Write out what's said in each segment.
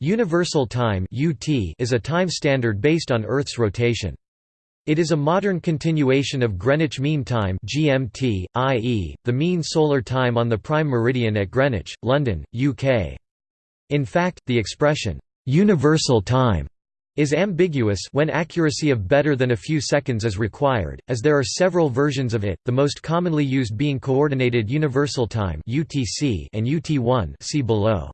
Universal Time is a time standard based on Earth's rotation. It is a modern continuation of Greenwich Mean Time (GMT), i.e., the mean solar time on the prime meridian at Greenwich, London, UK. In fact, the expression universal time is ambiguous when accuracy of better than a few seconds is required, as there are several versions of it, the most commonly used being Coordinated Universal Time (UTC) and UT1. See below.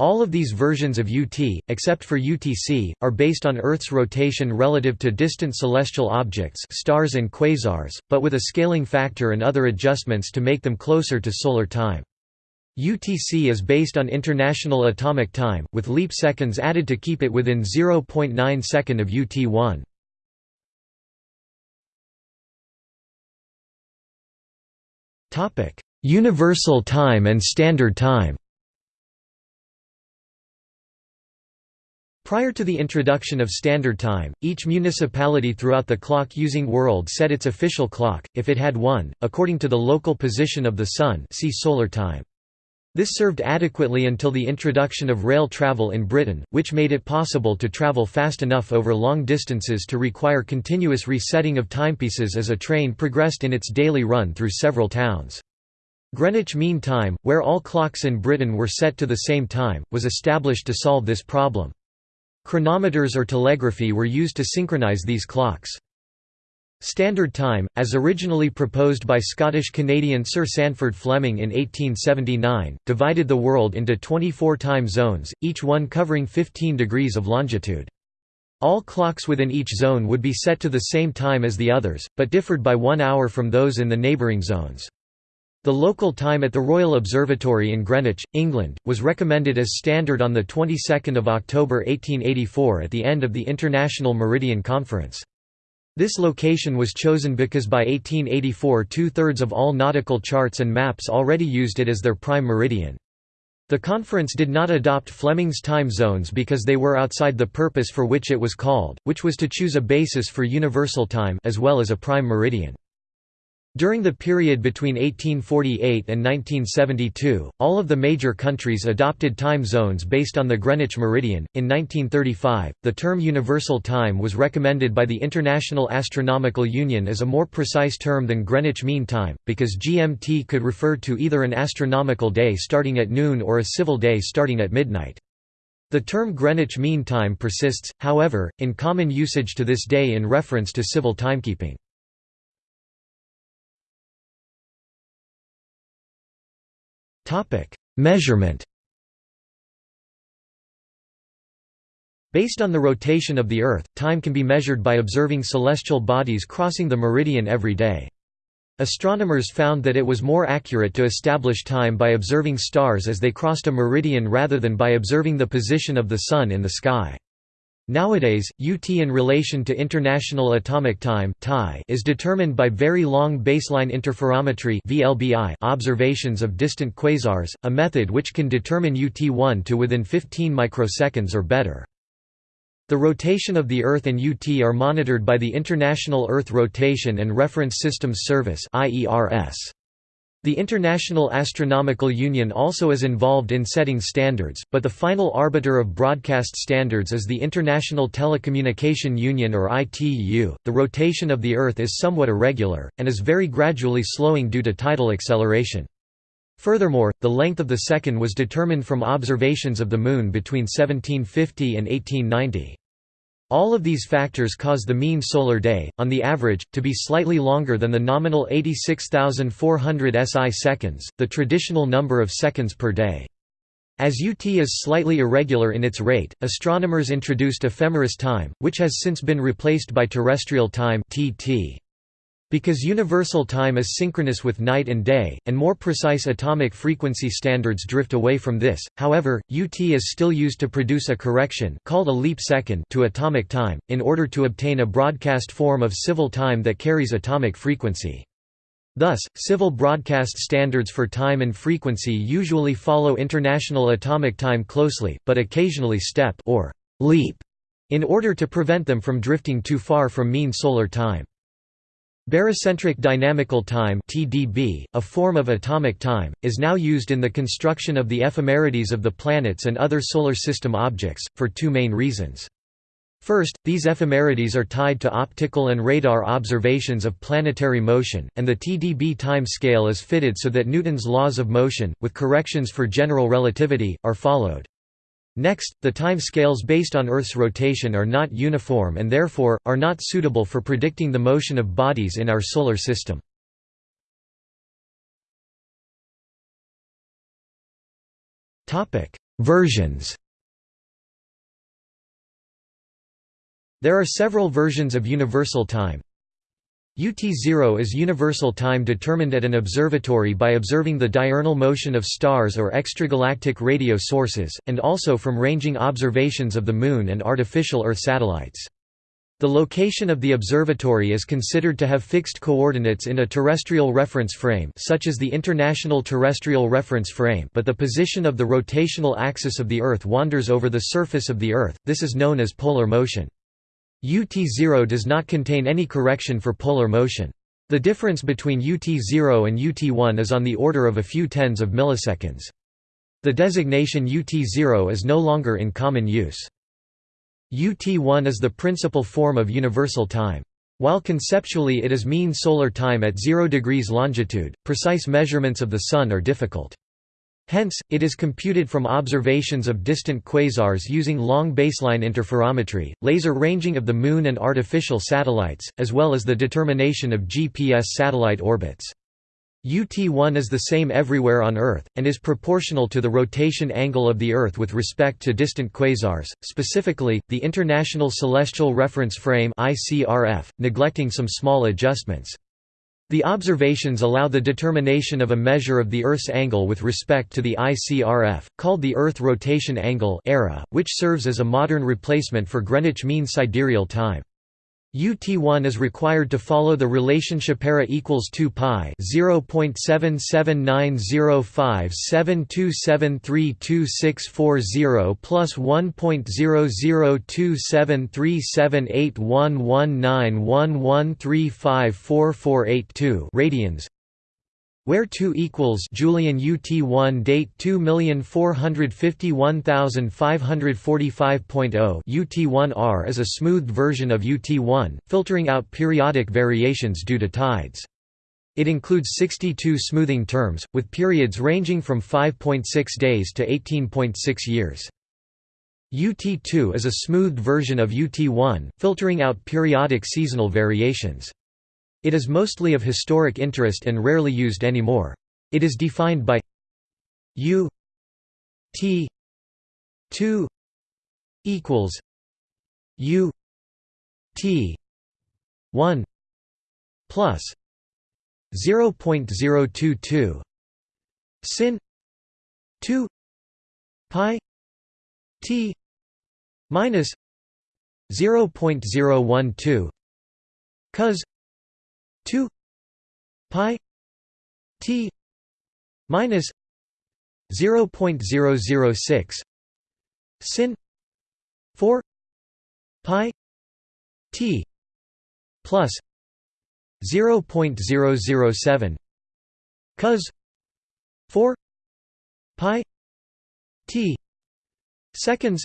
All of these versions of UT, except for UTC, are based on Earth's rotation relative to distant celestial objects stars and quasars, but with a scaling factor and other adjustments to make them closer to solar time. UTC is based on International Atomic Time, with leap seconds added to keep it within 0.9 second of UT1. Universal Time and Standard Time Prior to the introduction of Standard Time, each municipality throughout the clock-using world set its official clock, if it had one, according to the local position of the Sun see solar time. This served adequately until the introduction of rail travel in Britain, which made it possible to travel fast enough over long distances to require continuous resetting of timepieces as a train progressed in its daily run through several towns. Greenwich Mean Time, where all clocks in Britain were set to the same time, was established to solve this problem. Chronometers or telegraphy were used to synchronize these clocks. Standard Time, as originally proposed by Scottish-Canadian Sir Sandford Fleming in 1879, divided the world into 24 time zones, each one covering 15 degrees of longitude. All clocks within each zone would be set to the same time as the others, but differed by one hour from those in the neighbouring zones. The local time at the Royal Observatory in Greenwich, England, was recommended as standard on the 22nd of October 1884 at the end of the International Meridian Conference. This location was chosen because by 1884 two-thirds of all nautical charts and maps already used it as their prime meridian. The conference did not adopt Fleming's time zones because they were outside the purpose for which it was called, which was to choose a basis for universal time as well as a prime meridian. During the period between 1848 and 1972, all of the major countries adopted time zones based on the Greenwich meridian. In 1935, the term universal time was recommended by the International Astronomical Union as a more precise term than Greenwich Mean Time, because GMT could refer to either an astronomical day starting at noon or a civil day starting at midnight. The term Greenwich Mean Time persists, however, in common usage to this day in reference to civil timekeeping. Measurement Based on the rotation of the Earth, time can be measured by observing celestial bodies crossing the meridian every day. Astronomers found that it was more accurate to establish time by observing stars as they crossed a meridian rather than by observing the position of the Sun in the sky. Nowadays, UT in relation to International Atomic Time is determined by very long baseline interferometry observations of distant quasars, a method which can determine UT1 to within 15 microseconds or better. The rotation of the Earth and UT are monitored by the International Earth Rotation and Reference Systems Service IERS. The International Astronomical Union also is involved in setting standards, but the final arbiter of broadcast standards is the International Telecommunication Union or ITU. The rotation of the Earth is somewhat irregular, and is very gradually slowing due to tidal acceleration. Furthermore, the length of the second was determined from observations of the Moon between 1750 and 1890. All of these factors cause the mean solar day, on the average, to be slightly longer than the nominal 86,400 SI seconds, the traditional number of seconds per day. As UT is slightly irregular in its rate, astronomers introduced ephemeris time, which has since been replaced by terrestrial time TT. Because universal time is synchronous with night and day, and more precise atomic frequency standards drift away from this, however, UT is still used to produce a correction called a leap second to atomic time, in order to obtain a broadcast form of civil time that carries atomic frequency. Thus, civil broadcast standards for time and frequency usually follow international atomic time closely, but occasionally step or leap in order to prevent them from drifting too far from mean solar time. Barycentric dynamical time (TDB), a form of atomic time, is now used in the construction of the ephemerides of the planets and other solar system objects for two main reasons. First, these ephemerides are tied to optical and radar observations of planetary motion, and the TDB time scale is fitted so that Newton's laws of motion, with corrections for general relativity, are followed. Next, the time scales based on Earth's rotation are not uniform and therefore, are not suitable for predicting the motion of bodies in our solar system. Versions There are several versions of universal time, UT0 is universal time determined at an observatory by observing the diurnal motion of stars or extragalactic radio sources, and also from ranging observations of the Moon and artificial Earth satellites. The location of the observatory is considered to have fixed coordinates in a terrestrial reference frame such as the International Terrestrial Reference Frame but the position of the rotational axis of the Earth wanders over the surface of the Earth, this is known as polar motion. UT0 does not contain any correction for polar motion. The difference between UT0 and UT1 is on the order of a few tens of milliseconds. The designation UT0 is no longer in common use. UT1 is the principal form of universal time. While conceptually it is mean solar time at 0 degrees longitude, precise measurements of the Sun are difficult. Hence, it is computed from observations of distant quasars using long baseline interferometry, laser ranging of the Moon and artificial satellites, as well as the determination of GPS satellite orbits. UT1 is the same everywhere on Earth, and is proportional to the rotation angle of the Earth with respect to distant quasars, specifically, the International Celestial Reference Frame neglecting some small adjustments. The observations allow the determination of a measure of the Earth's angle with respect to the ICRF, called the Earth rotation angle which serves as a modern replacement for Greenwich Mean Sidereal Time. UT1 is required to follow the relationship era equals 2 pi 0.779057273264 plus 1.00273781191135482 radians where 2 equals Julian UT1 date 2451545.0 UT1R is a smoothed version of UT1, filtering out periodic variations due to tides. It includes 62 smoothing terms, with periods ranging from 5.6 days to 18.6 years. UT2 is a smoothed version of UT1, filtering out periodic seasonal variations. It is mostly of historic interest and rarely used anymore. It is defined by U T 2 equals U T 1 plus 0.022 sin 2 pi t minus 0.012 cos 2 pi t minus 0.006 sin 4 pi t plus 0.007 cos 4 pi t seconds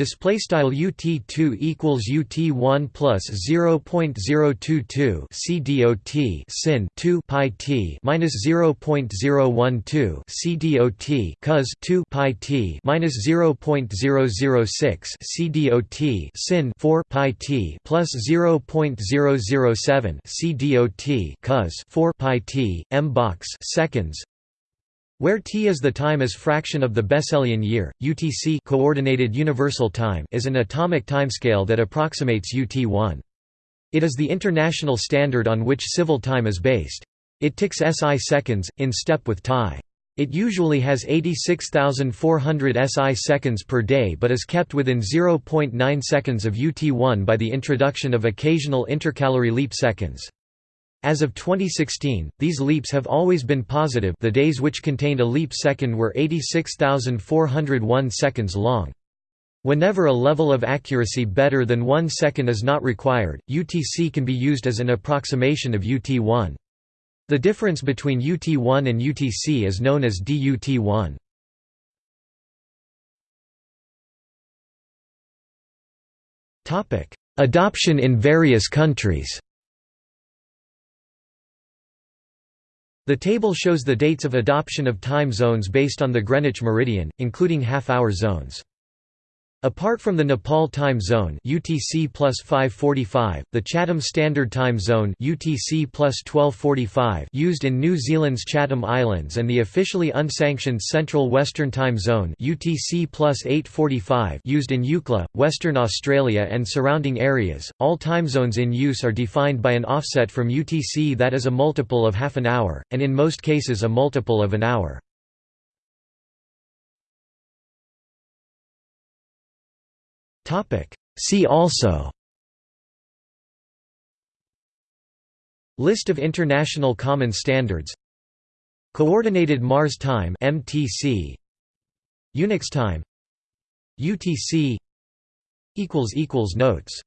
Display style UT2 equals UT1 plus 0.022 CDOT sin 2 pi t minus 0.012 CDOT cos 2 pi t minus 0.006 CDOT sin 4 pi t plus 0.007 CDOT cos 4 pi t m box seconds where t is the time as fraction of the Besselian year, UTC coordinated universal time is an atomic timescale that approximates UT1. It is the international standard on which civil time is based. It ticks SI seconds, in step with TAI. It usually has 86,400 SI seconds per day but is kept within 0.9 seconds of UT1 by the introduction of occasional intercalary leap seconds. As of 2016, these leaps have always been positive the days which contained a leap second were 86,401 seconds long. Whenever a level of accuracy better than 1 second is not required, UTC can be used as an approximation of UT1. The difference between UT1 and UTC is known as DUT1. Adoption in various countries The table shows the dates of adoption of time zones based on the Greenwich meridian, including half-hour zones. Apart from the Nepal Time Zone (UTC 545), the Chatham Standard Time Zone (UTC 1245) used in New Zealand's Chatham Islands and the officially unsanctioned Central Western Time Zone (UTC 845) used in Eucla, Western Australia and surrounding areas, all time zones in use are defined by an offset from UTC that is a multiple of half an hour, and in most cases a multiple of an hour. See also. List of international common standards. Coordinated Mars Time MTC Unix time. UTC equals equals notes